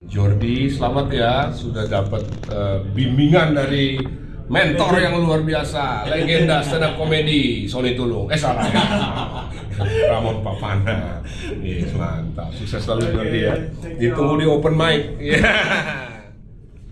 Jordi, selamat ya sudah dapat uh, bimbingan dari mentor yang luar biasa, legenda stand up komedi Sony Tulung. Eh salah ya. Ramon Papana. Yes, mantap. Sukses selalu Jordi ya. Ditunggu di open mic. Yeah.